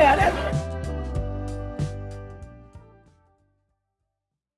at it.